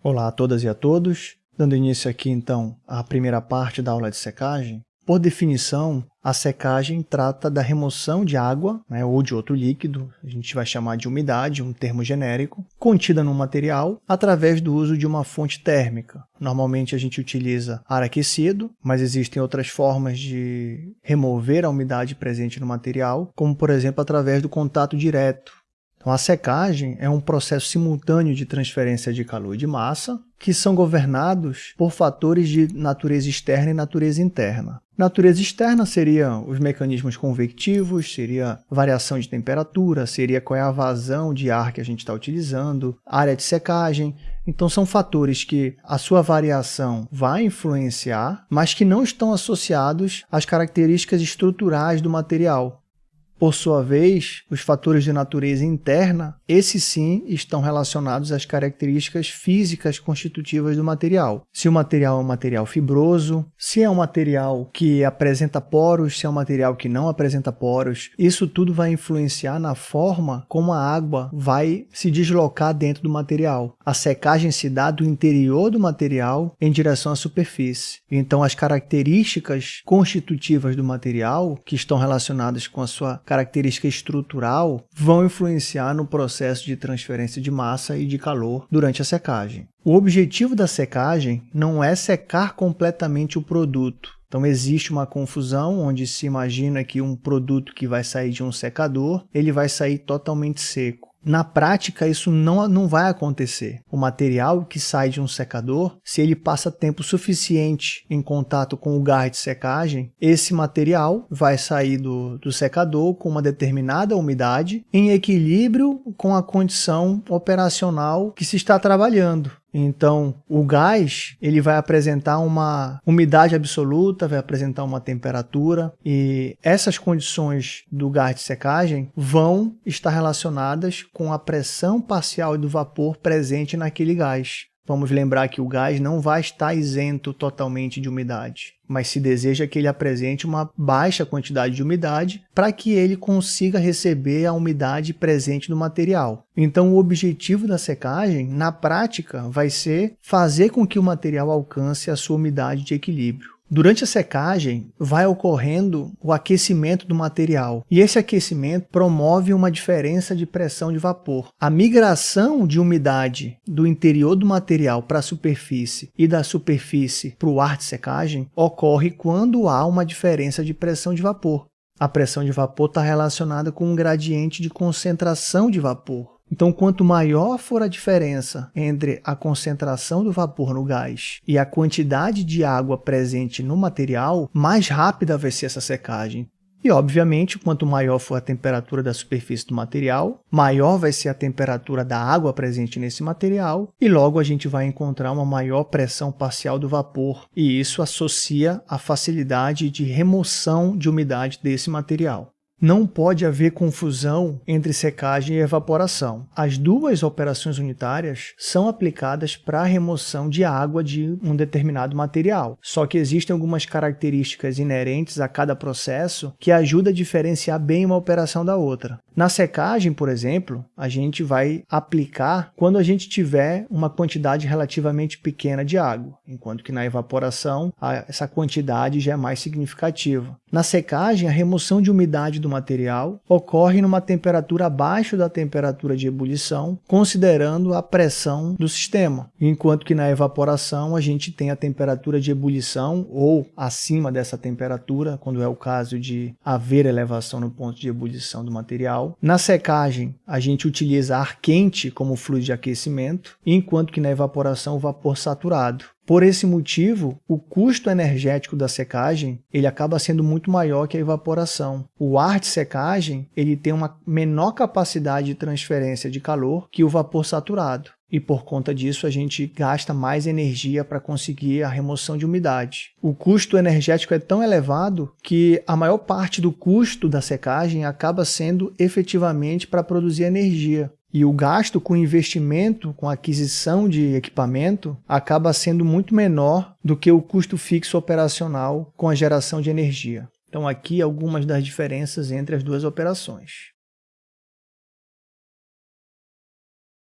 Olá a todas e a todos, dando início aqui então à primeira parte da aula de secagem. Por definição, a secagem trata da remoção de água né, ou de outro líquido, a gente vai chamar de umidade, um termo genérico, contida no material através do uso de uma fonte térmica. Normalmente a gente utiliza ar aquecido, mas existem outras formas de remover a umidade presente no material, como por exemplo através do contato direto então, a secagem é um processo simultâneo de transferência de calor e de massa que são governados por fatores de natureza externa e natureza interna. Natureza externa seria os mecanismos convectivos, seria variação de temperatura, seria qual é a vazão de ar que a gente está utilizando, área de secagem. Então são fatores que a sua variação vai influenciar, mas que não estão associados às características estruturais do material. Por sua vez, os fatores de natureza interna, esses sim estão relacionados às características físicas constitutivas do material. Se o material é um material fibroso, se é um material que apresenta poros, se é um material que não apresenta poros, isso tudo vai influenciar na forma como a água vai se deslocar dentro do material. A secagem se dá do interior do material em direção à superfície. Então, as características constitutivas do material, que estão relacionadas com a sua característica estrutural vão influenciar no processo de transferência de massa e de calor durante a secagem. O objetivo da secagem não é secar completamente o produto, então existe uma confusão onde se imagina que um produto que vai sair de um secador, ele vai sair totalmente seco. Na prática, isso não, não vai acontecer. O material que sai de um secador, se ele passa tempo suficiente em contato com o gás de secagem, esse material vai sair do, do secador com uma determinada umidade em equilíbrio com a condição operacional que se está trabalhando. Então, o gás ele vai apresentar uma umidade absoluta, vai apresentar uma temperatura e essas condições do gás de secagem vão estar relacionadas com a pressão parcial do vapor presente naquele gás. Vamos lembrar que o gás não vai estar isento totalmente de umidade, mas se deseja que ele apresente uma baixa quantidade de umidade para que ele consiga receber a umidade presente no material. Então, o objetivo da secagem, na prática, vai ser fazer com que o material alcance a sua umidade de equilíbrio. Durante a secagem, vai ocorrendo o aquecimento do material, e esse aquecimento promove uma diferença de pressão de vapor. A migração de umidade do interior do material para a superfície e da superfície para o ar de secagem ocorre quando há uma diferença de pressão de vapor. A pressão de vapor está relacionada com um gradiente de concentração de vapor. Então, quanto maior for a diferença entre a concentração do vapor no gás e a quantidade de água presente no material, mais rápida vai ser essa secagem. E, obviamente, quanto maior for a temperatura da superfície do material, maior vai ser a temperatura da água presente nesse material, e logo a gente vai encontrar uma maior pressão parcial do vapor, e isso associa a facilidade de remoção de umidade desse material. Não pode haver confusão entre secagem e evaporação. As duas operações unitárias são aplicadas para a remoção de água de um determinado material. Só que existem algumas características inerentes a cada processo que ajudam a diferenciar bem uma operação da outra. Na secagem, por exemplo, a gente vai aplicar quando a gente tiver uma quantidade relativamente pequena de água, enquanto que na evaporação essa quantidade já é mais significativa. Na secagem, a remoção de umidade do material ocorre numa temperatura abaixo da temperatura de ebulição, considerando a pressão do sistema, enquanto que na evaporação a gente tem a temperatura de ebulição ou acima dessa temperatura, quando é o caso de haver elevação no ponto de ebulição do material, na secagem, a gente utiliza ar quente como fluido de aquecimento, enquanto que na evaporação o vapor saturado. Por esse motivo, o custo energético da secagem ele acaba sendo muito maior que a evaporação. O ar de secagem ele tem uma menor capacidade de transferência de calor que o vapor saturado. E por conta disso, a gente gasta mais energia para conseguir a remoção de umidade. O custo energético é tão elevado que a maior parte do custo da secagem acaba sendo efetivamente para produzir energia. E o gasto com investimento, com aquisição de equipamento, acaba sendo muito menor do que o custo fixo operacional com a geração de energia. Então aqui algumas das diferenças entre as duas operações.